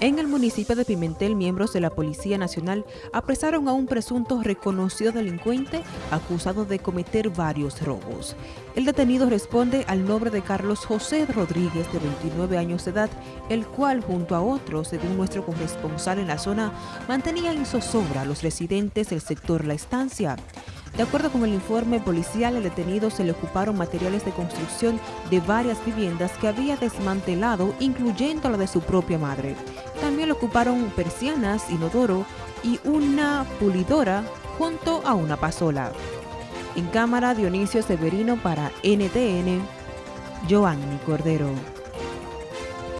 En el municipio de Pimentel, miembros de la Policía Nacional apresaron a un presunto reconocido delincuente acusado de cometer varios robos. El detenido responde al nombre de Carlos José Rodríguez, de 29 años de edad, el cual, junto a otros, según nuestro corresponsal en la zona, mantenía en zozobra a los residentes del sector La Estancia. De acuerdo con el informe policial, el detenido se le ocuparon materiales de construcción de varias viviendas que había desmantelado, incluyendo la de su propia madre. También le ocuparon persianas, inodoro y una pulidora junto a una pasola. En cámara, Dionisio Severino para NTN, Joanny Cordero.